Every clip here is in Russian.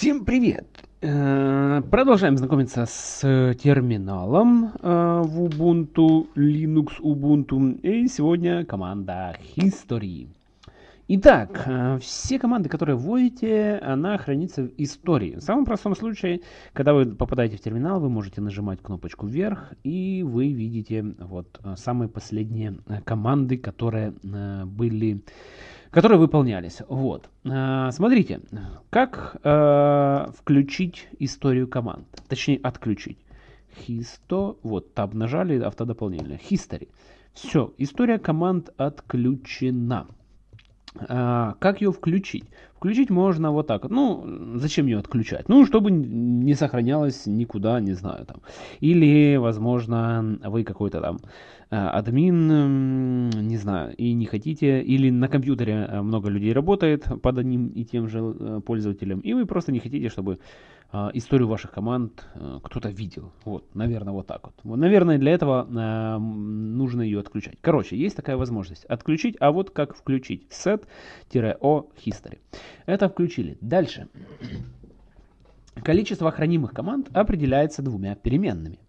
Всем привет! Э, продолжаем знакомиться с терминалом э, в Ubuntu, Linux Ubuntu. И сегодня команда History. Итак, э, все команды, которые вводите, она хранится в истории. В самом простом случае, когда вы попадаете в терминал, вы можете нажимать кнопочку вверх, и вы видите вот самые последние команды, которые были которые выполнялись. Вот. А, смотрите, как э, включить историю команд, точнее отключить. Histo, вот, таб нажали, автодополнение. History. Все, история команд отключена. А, как ее включить? Включить можно вот так. Ну, зачем ее отключать? Ну, чтобы не сохранялось никуда, не знаю, там. Или, возможно, вы какой-то там э, админ, не знаю, и не хотите, или на компьютере э, много людей работает под одним и тем же э, пользователем, и вы просто не хотите, чтобы историю ваших команд э, кто-то видел. Вот, наверное, вот так вот. Наверное, для этого э, нужно ее отключать. Короче, есть такая возможность отключить, а вот как включить set-o history. Это включили. Дальше. Количество хранимых команд определяется двумя переменными.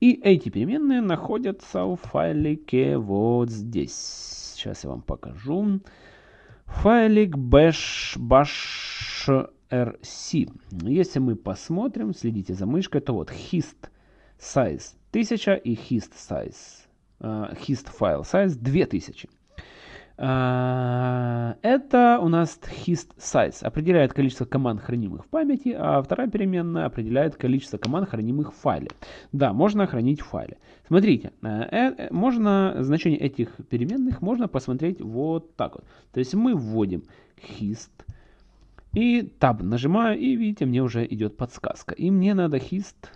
И эти переменные находятся в файлике вот здесь. Сейчас я вам покажу. Файлик bash, bash. Если мы посмотрим, следите за мышкой, то вот hist size 1000 и hist size, uh, hist file size 2000. Uh, это у нас hist size, определяет количество команд, хранимых в памяти, а вторая переменная определяет количество команд, хранимых в файле. Да, можно хранить в файле. Смотрите, uh, э, можно значение этих переменных можно посмотреть вот так вот. То есть мы вводим hist и Tab нажимаю, и видите, мне уже идет подсказка. И мне надо hist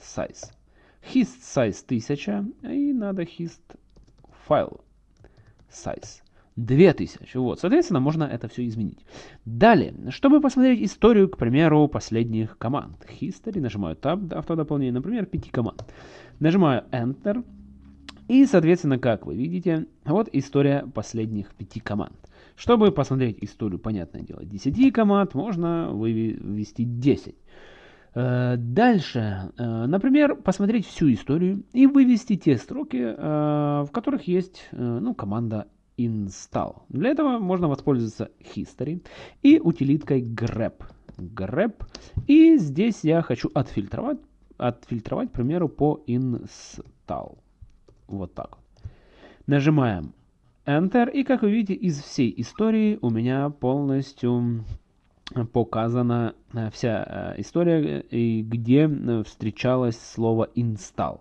size. Hist size 1000, и надо hist file size. 2000. Вот, соответственно, можно это все изменить. Далее, чтобы посмотреть историю, к примеру, последних команд. History, нажимаю Tab, автодополнение, например, 5 команд. Нажимаю Enter. И, соответственно, как вы видите, вот история последних 5 команд. Чтобы посмотреть историю, понятное дело, 10 команд, можно вывести 10. Э, дальше, э, например, посмотреть всю историю и вывести те строки, э, в которых есть ну, команда install. Для этого можно воспользоваться history и утилиткой grep. grep. И здесь я хочу отфильтровать, отфильтровать, к примеру, по install. Вот так. Нажимаем Enter. И как вы видите, из всей истории у меня полностью показана э, вся э, история, и где э, встречалось слово install.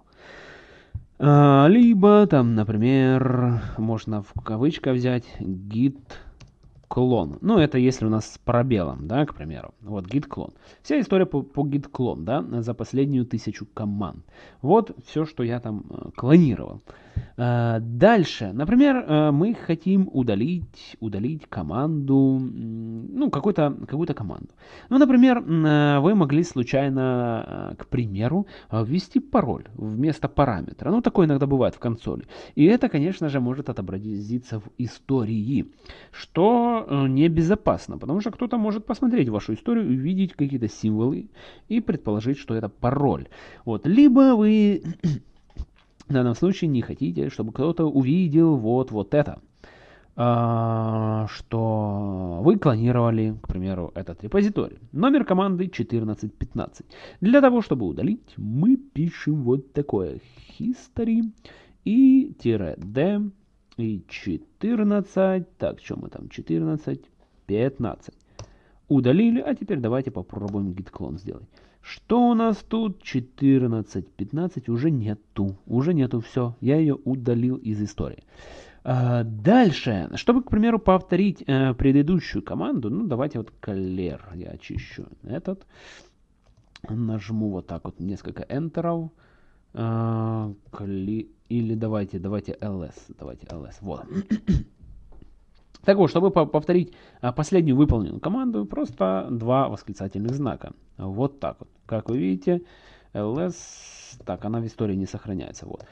А, либо там, например, можно в кавычках взять git clone. Ну, это если у нас с пробелом, да, к примеру. Вот git clone. Вся история по, по clone, да, за последнюю тысячу команд. Вот все, что я там клонировал. Э, дальше, например, э, мы хотим удалить, удалить команду, ну, какую-то какую команду. Ну, например, э, вы могли случайно, к примеру, ввести пароль вместо параметра. Ну, такое иногда бывает в консоли. И это, конечно же, может отобразиться в истории, что небезопасно, потому что кто-то может посмотреть вашу историю, увидеть какие-то символы и предположить, что это пароль. Вот. Либо вы в данном случае не хотите, чтобы кто-то увидел вот, вот это. А, что вы клонировали, к примеру, этот репозиторий. Номер команды 1415. Для того, чтобы удалить, мы пишем вот такое history и d и 14. Так, что мы там? 14, 15. Удалили, а теперь давайте попробуем git clone сделать. Что у нас тут? 14, 15 уже нету. Уже нету, все. Я ее удалил из истории. А, дальше. Чтобы, к примеру, повторить э, предыдущую команду, ну, давайте вот clear я очищу этот. Нажму вот так вот несколько энтеров. А, или давайте, давайте ls. Давайте ls. Вот. Так вот, чтобы повторить а, последнюю выполненную команду, просто два восклицательных знака. Вот так вот. Как вы видите, ls, так, она в истории не сохраняется. Вот.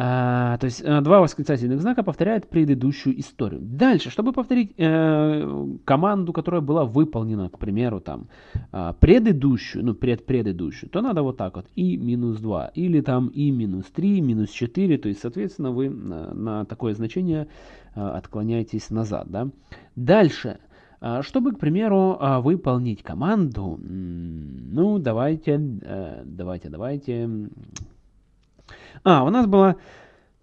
А, то есть а, два восклицательных знака повторяют предыдущую историю. Дальше, чтобы повторить э, команду, которая была выполнена, к примеру, там, э, предыдущую, ну, предпредыдущую, то надо вот так вот, и минус 2, или там и минус 3, минус 4, то есть, соответственно, вы на, на такое значение э, отклоняетесь назад, да. Дальше, чтобы, к примеру, выполнить команду, ну, давайте, давайте, давайте, а, у нас была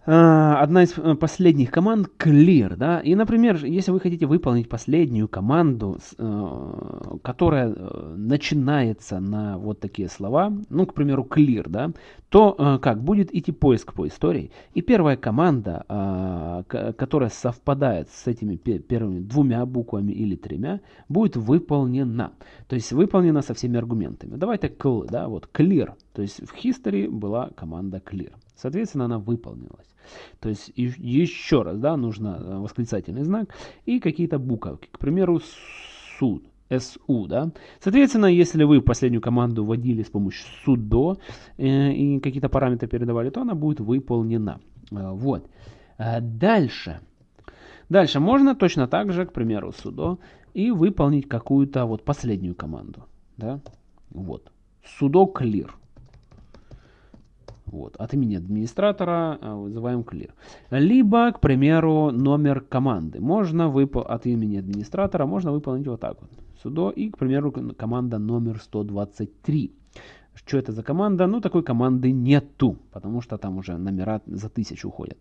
а, одна из э, последних команд clear, да, и, например, если вы хотите выполнить последнюю команду, э, которая э, начинается на вот такие слова, ну, к примеру, clear, да, то как будет идти поиск по истории, и первая команда, а, которая совпадает с этими первыми двумя буквами или тремя, будет выполнена, то есть выполнена со всеми аргументами. Давайте да, вот clear, то есть в history была команда clear. Соответственно, она выполнилась. То есть еще раз, да, нужно э, восклицательный знак и какие-то буковки. К примеру, суд. SU, да. Соответственно, если вы последнюю команду вводили с помощью sudo э, и какие-то параметры передавали, то она будет выполнена. Э, вот. Э, дальше. Дальше можно точно так же, к примеру, sudo и выполнить какую-то вот последнюю команду, да. Вот. sudo clear. Вот, от имени администратора а, вызываем clear. Либо, к примеру, номер команды. Можно выполнить от имени администратора, можно выполнить вот так вот. Судо и, к примеру, команда номер 123. Что это за команда? Ну, такой команды нету, потому что там уже номера за тысячу уходят.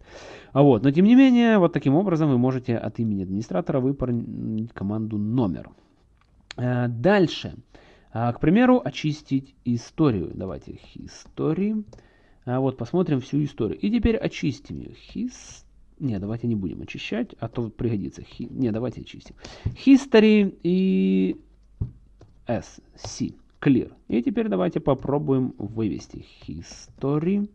А вот, но тем не менее, вот таким образом вы можете от имени администратора выполнить команду номер. Э, дальше. А, к примеру, очистить историю. Давайте history. А вот посмотрим всю историю. И теперь очистим ее. His... Не, давайте не будем очищать, а то пригодится. Hi... Не, давайте очистим. History и S, C, clear. И теперь давайте попробуем вывести history.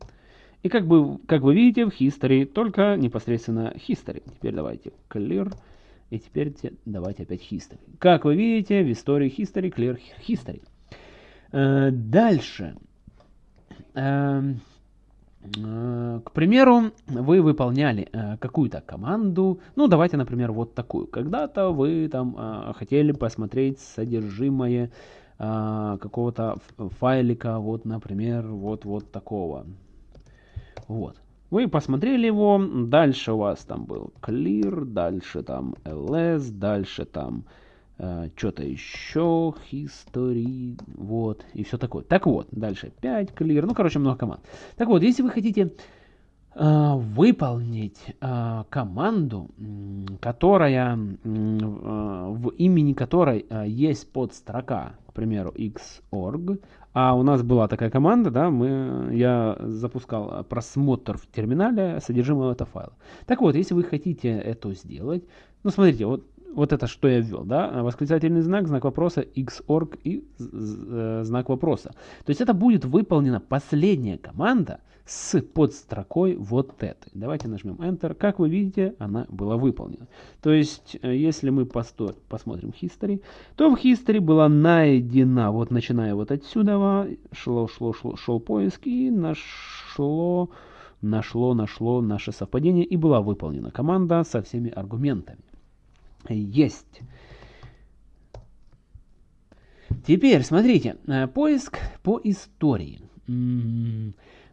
И как, бы, как вы видите, в history только непосредственно history. Теперь давайте clear. И теперь давайте опять history. Как вы видите, в истории history, clear, history. Э, дальше. Э, к примеру, вы выполняли э, какую-то команду, ну давайте, например, вот такую. Когда-то вы там э, хотели посмотреть содержимое какого-то файлика, вот, например, вот, вот такого. Вот. Вы посмотрели его, дальше у вас там был clear, дальше там ls, дальше там что-то еще, history, вот, и все такое. Так вот, дальше 5, clear, ну, короче, много команд. Так вот, если вы хотите э, выполнить э, команду, которая, э, в имени которой э, есть подстрока, к примеру, xorg, а у нас была такая команда, да, мы, я запускал просмотр в терминале содержимого этого файла. Так вот, если вы хотите это сделать, ну, смотрите, вот вот это, что я ввел, да, восклицательный знак, знак вопроса, xorg и э, знак вопроса. То есть это будет выполнена последняя команда с подстрокой вот этой. Давайте нажмем Enter. Как вы видите, она была выполнена. То есть, э, если мы посмотрим History, то в History была найдена, вот начиная вот отсюда, шло, шло, шло, шел поиск и нашло, нашло, нашло наше совпадение и была выполнена команда со всеми аргументами есть. Теперь, смотрите, э, поиск по истории.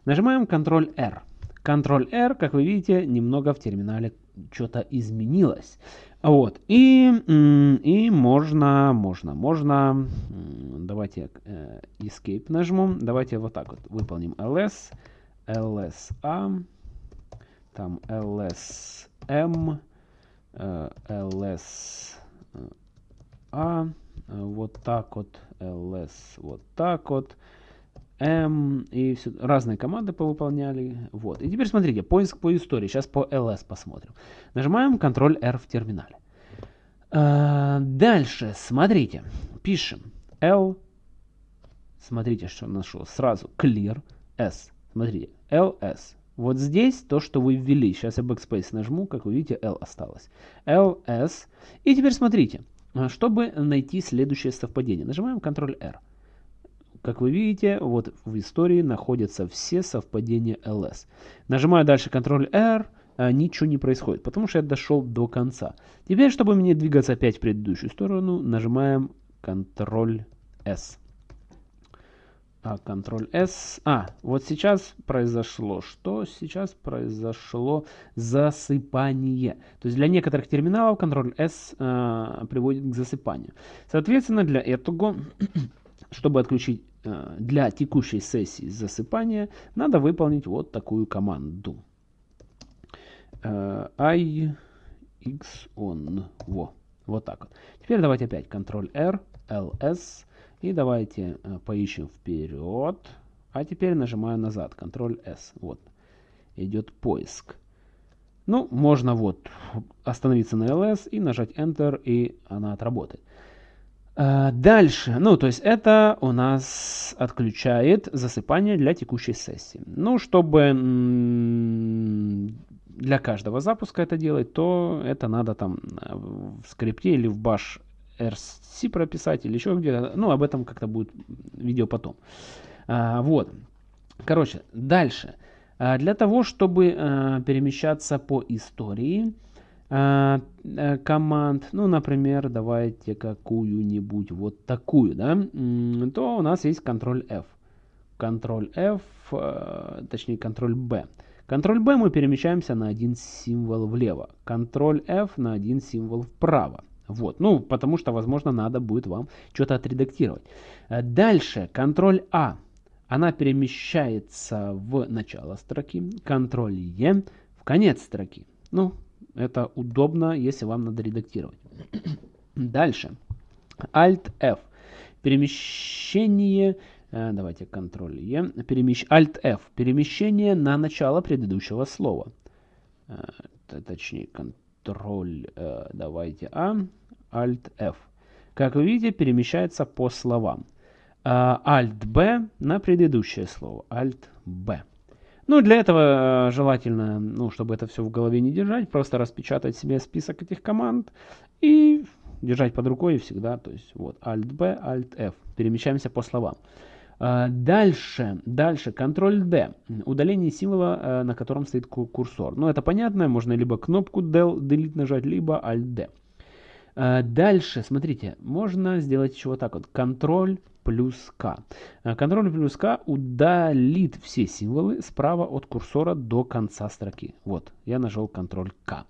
Нажимаем Ctrl-R. Ctrl-R, как вы видите, немного в терминале что-то изменилось. Вот. И, и можно, можно, можно. Давайте э, Escape нажму. Давайте вот так вот выполним ls, lsa, там lsm, ls a, вот так вот, ls вот так вот, m, и все, разные команды повыполняли. Вот. И теперь смотрите, поиск по истории. Сейчас по ls посмотрим. Нажимаем Ctrl-R в терминале. А, дальше, смотрите, пишем l, смотрите, что нашел, сразу clear, s, смотрите, ls, вот здесь то, что вы ввели. Сейчас я backspace нажму, как вы видите, L осталось. LS. И теперь смотрите, чтобы найти следующее совпадение. Нажимаем Ctrl-R. Как вы видите, вот в истории находятся все совпадения ls. Нажимаю дальше Ctrl-R, а ничего не происходит, потому что я дошел до конца. Теперь, чтобы мне двигаться опять в предыдущую сторону, нажимаем Ctrl-S. А, Ctrl-S. А, вот сейчас произошло. Что сейчас произошло? Засыпание. То есть для некоторых терминалов Ctrl-S э, приводит к засыпанию. Соответственно, для этого, чтобы отключить э, для текущей сессии засыпания, надо выполнить вот такую команду. Э, I X on. Во. Вот так вот. Теперь давайте опять Ctrl-R, LS. И давайте э, поищем вперед. А теперь нажимаю назад. Ctrl-S. Вот. Идет поиск. Ну, можно вот остановиться на LS и нажать Enter, и она отработает. Э, дальше, ну, то есть это у нас отключает засыпание для текущей сессии. Ну, чтобы для каждого запуска это делать, то это надо там э, в скрипте или в bash RC прописать или еще где-то. Ну, об этом как-то будет видео потом. А, вот. Короче, дальше. А, для того, чтобы а, перемещаться по истории а, а, команд, ну, например, давайте какую-нибудь вот такую, да, то у нас есть Ctrl-F. Ctrl-F, а, точнее Ctrl-B. Ctrl-B мы перемещаемся на один символ влево. Ctrl-F на один символ вправо. Вот, ну, потому что, возможно, надо будет вам что-то отредактировать. Э, дальше, Ctrl-A. Она перемещается в начало строки. Ctrl-E в конец строки. Ну, это удобно, если вам надо редактировать. Дальше. Alt-F. Перемещение... Э, давайте Ctrl-E. Перемещ... Alt-F. Перемещение на начало предыдущего слова. Э, точнее, Ctrl э, давайте А, Alt F. Как вы видите, перемещается по словам. Э, Alt B на предыдущее слово. Alt B. Ну, для этого э, желательно, ну, чтобы это все в голове не держать, просто распечатать себе список этих команд и держать под рукой всегда. То есть вот Alt B, Alt F. Перемещаемся по словам. А, дальше, дальше, Ctrl-D, удаление символа, э, на котором стоит курсор. Ну, это понятно, можно либо кнопку Delete нажать, либо Alt-D. А, дальше, смотрите, можно сделать еще вот так вот, Ctrl плюс К. А, Ctrl плюс К удалит все символы справа от курсора до конца строки. Вот, я нажал Ctrl К.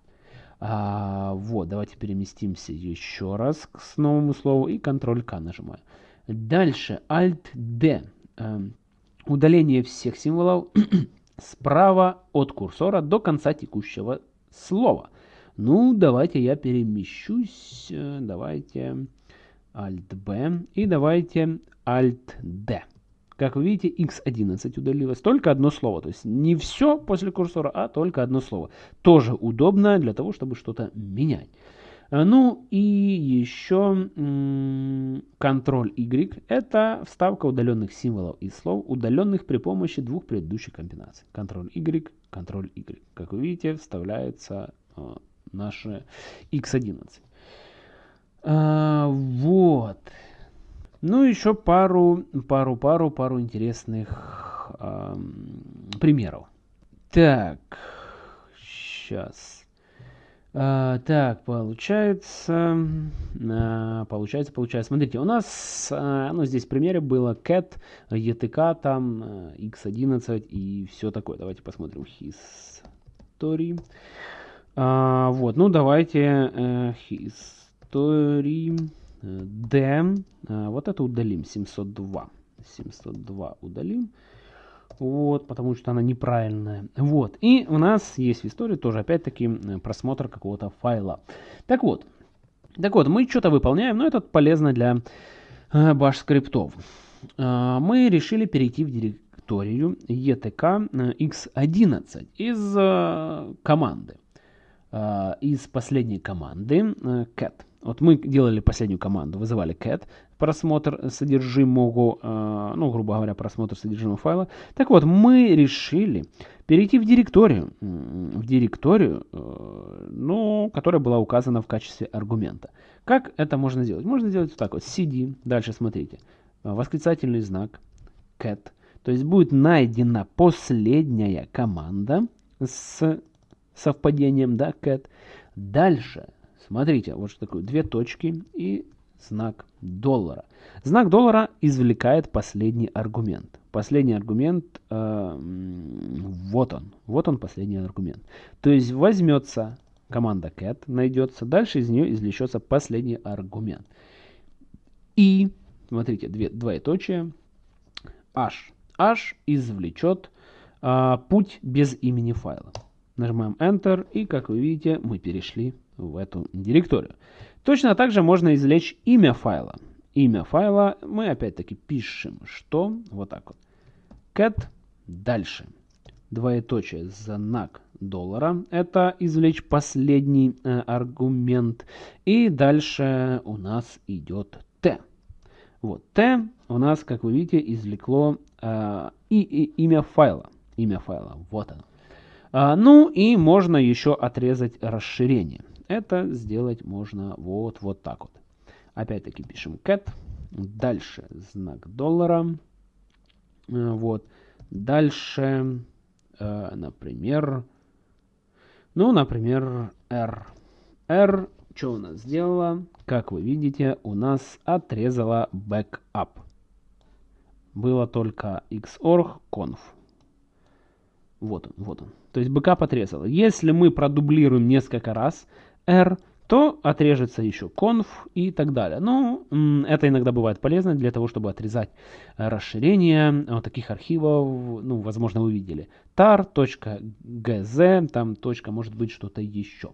А, вот, давайте переместимся еще раз к новому слову и Ctrl К нажимаю. Дальше Alt-D. Эм, удаление всех символов справа от курсора до конца текущего слова. Ну, давайте я перемещусь. Э, давайте Alt-B и давайте Alt-D. Как вы видите, x11 удалилось. Только одно слово. То есть не все после курсора, а только одно слово. Тоже удобно для того, чтобы что-то менять. Э, ну и еще Ctrl-Y – это вставка удаленных символов и слов, удаленных при помощи двух предыдущих комбинаций. Ctrl-Y, Ctrl-Y. Как вы видите, вставляется э, наше X11. А, вот. Ну, еще пару, пару, пару, пару интересных а, примеров. Так, сейчас. А, так, получается, а, получается, получается. Смотрите, у нас, а, ну, здесь в примере было cat, ETK, там, x11 и все такое. Давайте посмотрим history. Вот, ну, давайте uh, history d, а, вот это удалим, 702. 702 удалим. Вот, потому что она неправильная. Вот. И у нас есть в истории тоже опять-таки просмотр какого-то файла. Так вот. Так вот, мы что-то выполняем, но это полезно для э, скриптов. Э, мы решили перейти в директорию etk x11 из э, команды. Э, из последней команды э, cat. Вот мы делали последнюю команду, вызывали cat, просмотр содержимого, э, ну, грубо говоря, просмотр содержимого файла. Так вот, мы решили перейти в директорию, в директорию, э, ну, которая была указана в качестве аргумента. Как это можно сделать? Можно сделать вот так вот, cd, дальше смотрите, восклицательный знак, cat, то есть будет найдена последняя команда с совпадением, да, cat. Дальше, смотрите, вот что такое, две точки и знак доллара. Знак доллара извлекает последний аргумент. Последний аргумент, э, вот он, вот он последний аргумент. То есть возьмется команда cat, найдется, дальше из нее извлечется последний аргумент. И, смотрите, две, двоеточие, h. h извлечет э, путь без имени файла. Нажимаем Enter, и, как вы видите, мы перешли в эту директорию. Точно так же можно извлечь имя файла. Имя файла мы опять-таки пишем, что вот так вот. cat дальше. Двоеточие, знак доллара. Это извлечь последний э, аргумент. И дальше у нас идет t. Вот t у нас, как вы видите, извлекло э, и, и имя файла. Имя файла. Вот оно. А, ну и можно еще отрезать расширение. Это сделать можно вот, вот так вот. Опять-таки пишем cat. Дальше знак доллара. Э, вот. Дальше, э, например, ну, например, R. R, что у нас сделала? Как вы видите, у нас отрезала backup. Было только xorg conf. Вот он, вот он. То есть backup отрезала. Если мы продублируем несколько раз R, то отрежется еще conf и так далее. Но ну, это иногда бывает полезно для того, чтобы отрезать расширение вот таких архивов. Ну, возможно, вы видели. tar.gz, там точка, может быть, что-то еще.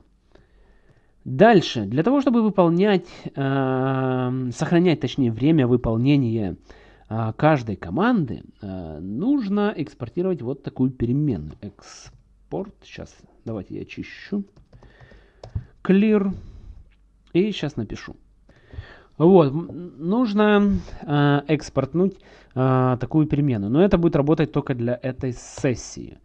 Дальше, для того, чтобы выполнять, э, сохранять, точнее, время выполнения э, каждой команды, э, нужно экспортировать вот такую переменную. Экспорт, сейчас, давайте я очищу clear. И сейчас напишу. Вот, нужно э, экспортнуть э, такую переменную. Но это будет работать только для этой сессии.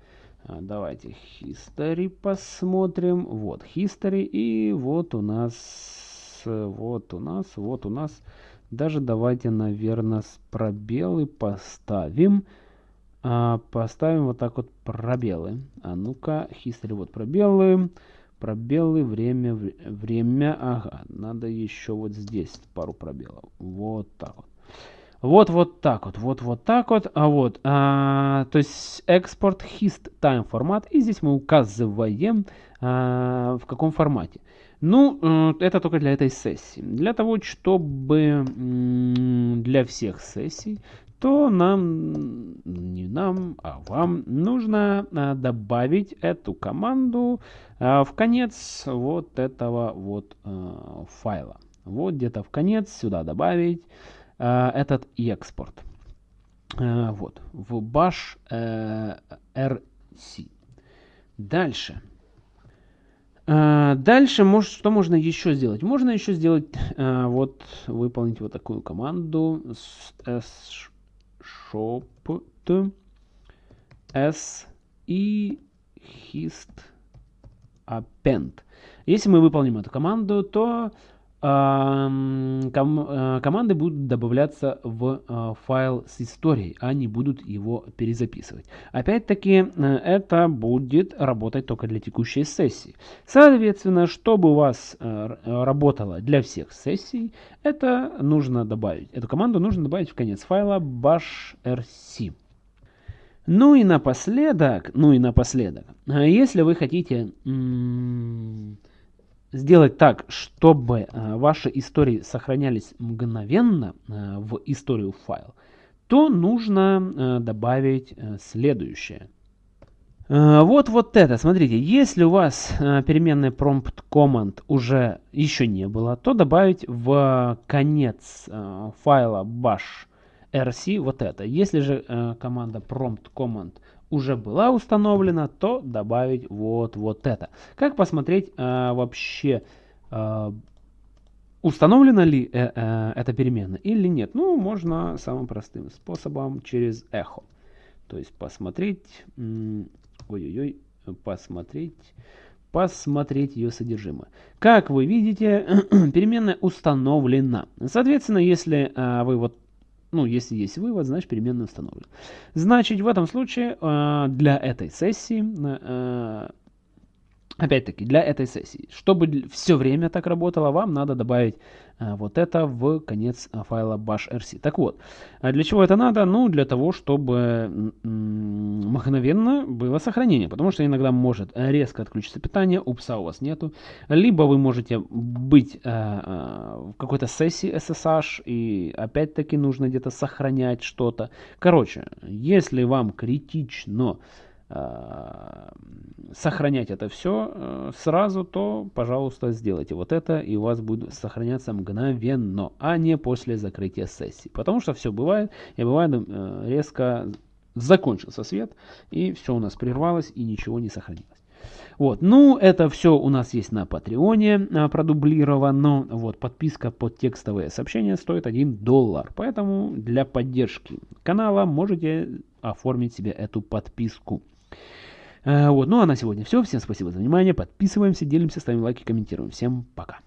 А, давайте history посмотрим. Вот history. И вот у нас, вот у нас, вот у нас. Даже давайте, наверное, с пробелы поставим. А, поставим вот так вот пробелы. А ну-ка, history, вот пробелы. Пробелы, время, время, ага, надо еще вот здесь пару пробелов. Вот так вот. Вот, вот так вот, вот, вот так вот, а вот, а, то есть экспорт hist time формат, и здесь мы указываем, а, в каком формате. Ну, э, это только для этой сессии. Для того, чтобы для всех сессий то нам, не нам, а вам нужно а, добавить эту команду а, в конец вот этого вот а, файла. Вот где-то в конец сюда добавить этот экспорт. Вот, в bash rc. Дальше. Дальше, может, что можно еще сделать? Можно еще сделать, вот, выполнить вот такую команду shopt s и hist append. Если мы выполним эту команду, то ком э, команды будут добавляться в э, файл с историей, а не будут его перезаписывать. Опять-таки, э, это будет работать только для текущей сессии. Соответственно, чтобы у вас работало для всех сессий, это нужно добавить. Эту команду нужно добавить в конец файла bashrc. Ну и напоследок, ну и напоследок, если вы хотите сделать так, чтобы э, ваши истории сохранялись мгновенно э, в историю файл, то нужно э, добавить следующее. Вот вот это, смотрите, если у вас переменной prompt command уже еще не было, то добавить в конец файла bash rc вот это. Если же команда prompt command уже была установлена, то добавить вот, вот это. Как посмотреть э, вообще, э, установлена ли э, э, эта переменная или нет? Ну, можно самым простым способом через эхо. То есть посмотреть, ой-ой-ой, посмотреть, посмотреть ее содержимое. Как вы видите, переменная установлена. Соответственно, если э, вы вот ну, если есть вывод, значит переменная установлена. Значит, в этом случае э, для этой сессии э, Опять-таки, для этой сессии, чтобы все время так работало, вам надо добавить а, вот это в конец а, файла bash.rc. Так вот, а для чего это надо? Ну, для того, чтобы мгновенно было сохранение, потому что иногда может резко отключиться питание, упса у вас нету, либо вы можете быть в какой-то сессии SSH, и опять-таки нужно где-то сохранять что-то. Короче, если вам критично Э, сохранять это все э, сразу, то, пожалуйста, сделайте вот это, и у вас будет сохраняться мгновенно, а не после закрытия сессии. Потому что все бывает, и бывает э, резко закончился свет, и все у нас прервалось, и ничего не сохранилось. Вот, ну, это все у нас есть на Патреоне продублировано. Вот, подписка под текстовые сообщения стоит 1 доллар. Поэтому для поддержки канала можете оформить себе эту подписку. Э, вот, ну а на сегодня все. Всем спасибо за внимание. Подписываемся, делимся, ставим лайки, комментируем. Всем пока.